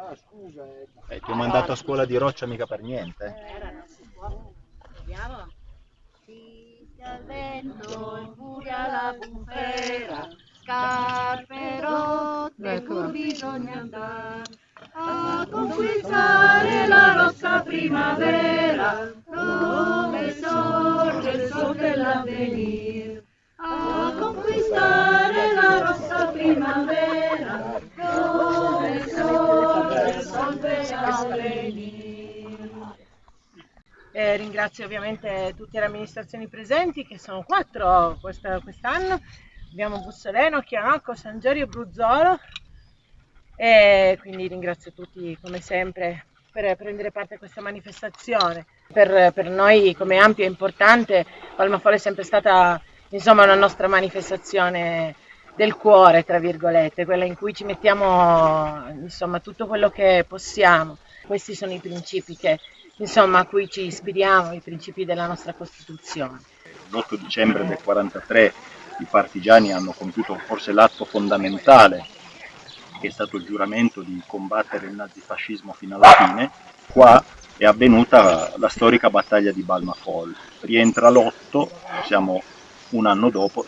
Ah, scusa. Eh, ti ho mandato a scuola di roccia mica per niente. Andiamo. Fischia il vento, infuria la bufera, scarpe rotte, pur bisogna andare a conquistare la rossa primavera, dove sorge il sol dell'avvenir. Eh, ringrazio ovviamente tutte le amministrazioni presenti, che sono quattro questa- quest'anno. Abbiamo Bussoleno, Chianocco, San Giorgio e Bruzzolo. E quindi ringrazio tutti come sempre per prendere parte a questa manifestazione. Per, per noi come Ampio è importante, Palmafolo è sempre stata insomma, una nostra manifestazione del cuore, tra virgolette, quella in cui ci mettiamo insomma, tutto quello che possiamo. Questi sono i principi che, insomma, a cui ci ispiriamo, i principi della nostra Costituzione. L'8 dicembre del 43 i partigiani hanno compiuto forse l'atto fondamentale che è stato il giuramento di combattere il nazifascismo fino alla fine, qua è avvenuta la storica battaglia di Balmafol. Rientra l'8, siamo un anno dopo,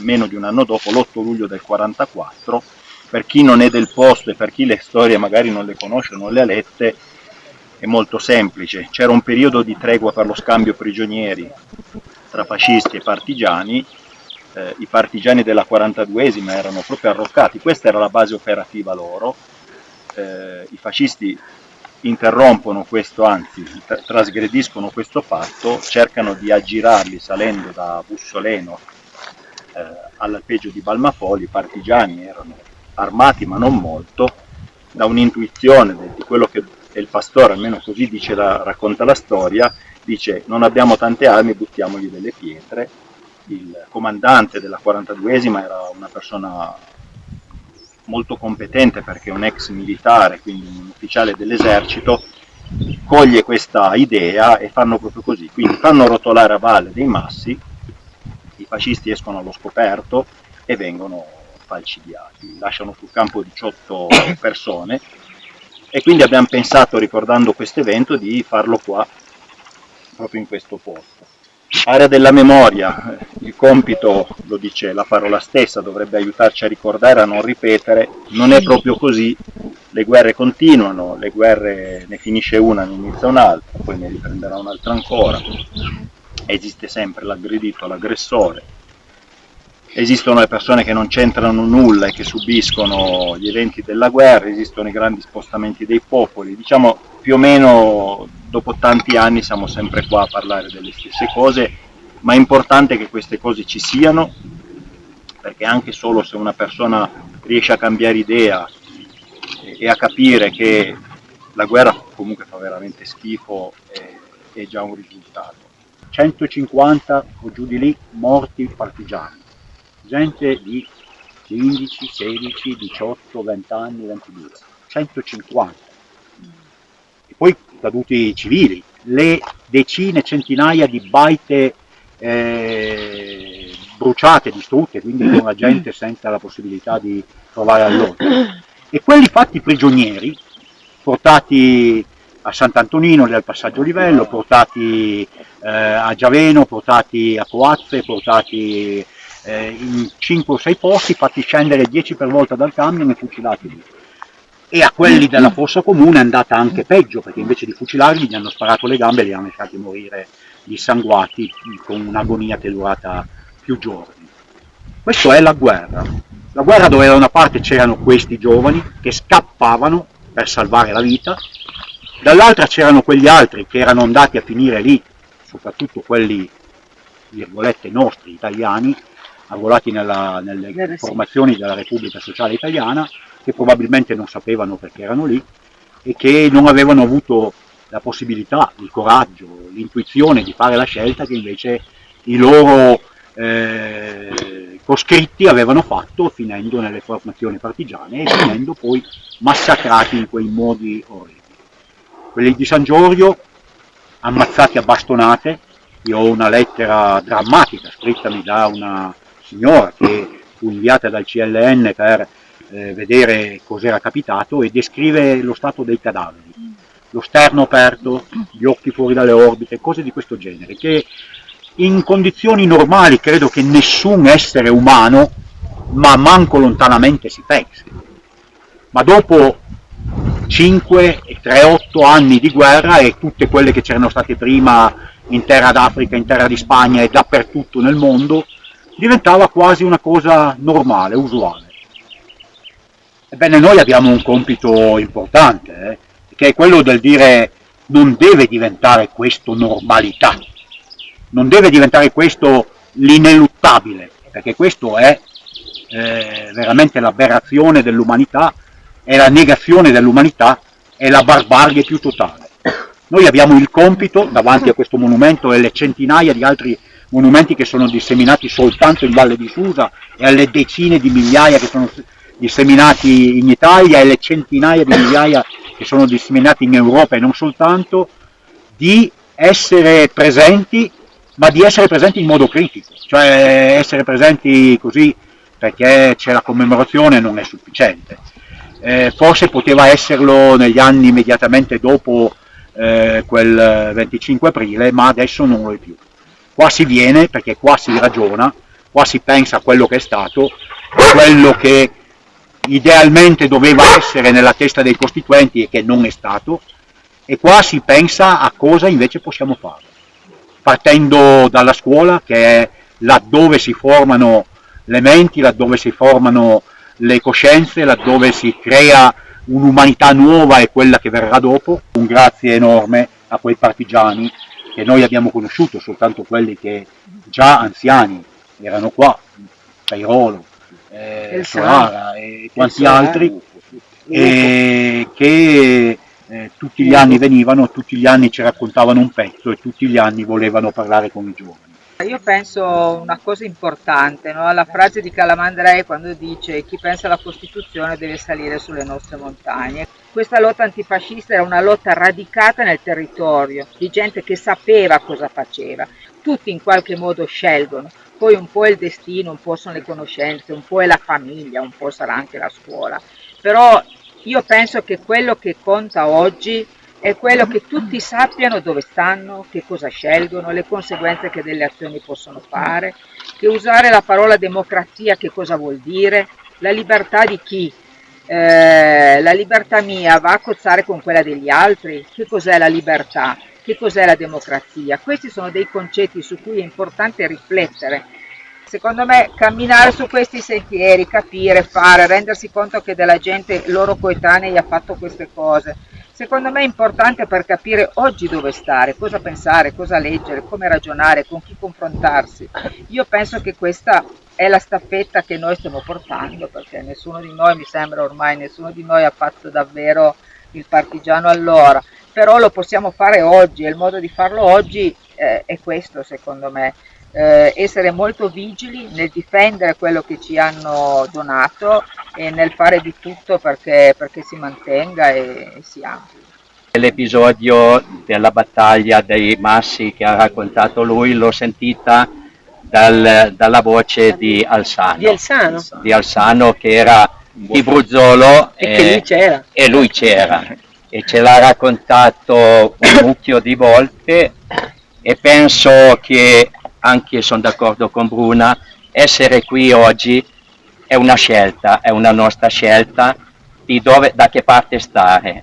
meno di un anno dopo, l'8 luglio del 44. Per chi non è del posto e per chi le storie magari non le conosce, non le ha lette, è molto semplice. C'era un periodo di tregua per lo scambio prigionieri tra fascisti e partigiani, eh, i partigiani della 42esima erano proprio arroccati, questa era la base operativa loro, eh, i fascisti interrompono questo, anzi tra- trasgrediscono questo fatto, cercano di aggirarli salendo da Bussoleno eh, all'alpeggio di Balmafoli, i partigiani erano armati ma non molto, da un'intuizione di quello che il pastore, almeno così dice la- racconta la storia, dice non abbiamo tante armi, buttiamogli delle pietre. Il comandante della 42esima era una persona molto competente perché un ex militare, quindi un ufficiale dell'esercito, coglie questa idea e fanno proprio così, quindi fanno rotolare a valle dei massi, i fascisti escono allo scoperto e vengono falcidiati, lasciano sul campo 18 persone e quindi abbiamo pensato, ricordando questo evento, di farlo qua, proprio in questo posto. Area della memoria, il compito, lo dice la parola stessa, dovrebbe aiutarci a ricordare, a non ripetere, non è proprio così, le guerre continuano, le guerre ne finisce una, ne inizia un'altra, poi ne riprenderà un'altra ancora, esiste sempre l'aggredito, l'aggressore, esistono le persone che non c'entrano nulla e che subiscono gli eventi della guerra, esistono i grandi spostamenti dei popoli, diciamo più o meno dopo tanti anni siamo sempre qua a parlare delle stesse cose, ma è importante che queste cose ci siano, perché anche solo se una persona riesce a cambiare idea e- a capire che la guerra comunque fa veramente schifo, è, è già un risultato. 150 o giù di lì morti partigiani, gente di 15, 16, 18, 20 anni, 22, 150 e poi caduti civili, le decine, centinaia di baite eh, bruciate, distrutte, quindi con la gente senza la possibilità di trovare alloggio. E quelli fatti prigionieri, portati a Sant'Antonino, al passaggio livello, portati eh, a Giaveno, portati a Coazze, portati eh, in 5 o 6 posti, fatti scendere 10 per volta dal camion e fucilati lì e a quelli della fossa comune è andata anche peggio, perché invece di fucilarli gli hanno sparato le gambe e li hanno lasciati morire dissanguati con un'agonia che è durata più giorni. Questa è la guerra. La guerra dove da una parte c'erano questi giovani che scappavano per salvare la vita, dall'altra c'erano quegli altri che erano andati a finire lì, soprattutto quelli, virgolette, nostri, italiani, arruolati nella- nelle sì. formazioni della Repubblica Sociale Italiana, che probabilmente non sapevano perché erano lì e che non avevano avuto la possibilità, il coraggio, l'intuizione di fare la scelta che invece i loro eh, coscritti avevano fatto finendo nelle formazioni partigiane e finendo poi massacrati in quei modi orribili. Quelli di San Giorgio ammazzati a bastonate, io ho una lettera drammatica scrittami da una signora che fu inviata dal CLN per eh, vedere cos'era capitato e descrive lo stato dei cadaveri, lo sterno aperto, gli occhi fuori dalle orbite, cose di questo genere, che in condizioni normali credo che nessun essere umano, ma manco lontanamente si pensi. Ma dopo 5, 3, 8 anni di guerra e tutte quelle che c'erano state prima in terra d'Africa, in terra di Spagna e dappertutto nel mondo, diventava quasi una cosa normale, usuale. Ebbene, noi abbiamo un compito importante, eh, che è quello del dire non deve diventare questo normalità, non deve diventare questo l'ineluttabile, perché questo è eh, veramente l'aberrazione dell'umanità, è la negazione dell'umanità, è la barbarie più totale. Noi abbiamo il compito, davanti a questo monumento e le centinaia di altri monumenti che sono disseminati soltanto in Valle di Susa e alle decine di migliaia che sono disseminati in Italia e le centinaia di migliaia che sono disseminati in Europa e non soltanto, di essere presenti, ma di essere presenti in modo critico, cioè essere presenti così perché c'è la commemorazione non è sufficiente. Eh, forse poteva esserlo negli anni immediatamente dopo eh, quel 25 aprile, ma adesso non lo è più. Qua si viene perché qua si ragiona, qua si pensa a quello che è stato, quello che idealmente doveva essere nella testa dei costituenti e che non è stato, e qua si pensa a cosa invece possiamo fare, partendo dalla scuola che è laddove si formano le menti, laddove si formano le coscienze, laddove si crea un'umanità nuova e quella che verrà dopo. Un grazie enorme a quei partigiani che noi abbiamo conosciuto, soltanto quelli che già anziani erano qua, Cairolo, eh, Solara e quanti altri, e che eh, tutti gli anni venivano, tutti gli anni ci raccontavano un pezzo e tutti gli anni volevano parlare con i giovani. Io penso una cosa importante, no? la frase di Calamandrei quando dice chi pensa alla Costituzione deve salire sulle nostre montagne. Questa lotta antifascista era una lotta radicata nel territorio, di gente che sapeva cosa faceva. Tutti in qualche modo scelgono, poi un po' è il destino, un po' sono le conoscenze, un po' è la famiglia, un po' sarà anche la scuola. Però io penso che quello che conta oggi è quello che tutti sappiano dove stanno, che cosa scelgono, le conseguenze che delle azioni possono fare, che usare la parola democrazia che cosa vuol dire, la libertà di chi, eh, la libertà mia va a cozzare con quella degli altri, che cos'è la libertà, che cos'è la democrazia. Questi sono dei concetti su cui è importante riflettere. Secondo me camminare su questi sentieri, capire, fare, rendersi conto che della gente loro coetanei ha fatto queste cose, secondo me è importante per capire oggi dove stare, cosa pensare, cosa leggere, come ragionare, con chi confrontarsi. Io penso che questa è la staffetta che noi stiamo portando, perché nessuno di noi, mi sembra ormai, nessuno di noi ha fatto davvero il partigiano allora, però lo possiamo fare oggi e il modo di farlo oggi eh, è questo secondo me eh, essere molto vigili nel difendere quello che ci hanno donato e nel fare di tutto perché, perché si mantenga e, e si ampli. L'episodio della battaglia dei massi che ha raccontato lui l'ho sentita dal, dalla voce di Alsano, Di Alsano. di Alsano che era di Bruzzolo E che lui c'era. e lui c'era e ce l'ha raccontato un mucchio di volte e penso che anche sono d'accordo con Bruna, essere qui oggi è una scelta, è una nostra scelta di dove, da che parte stare.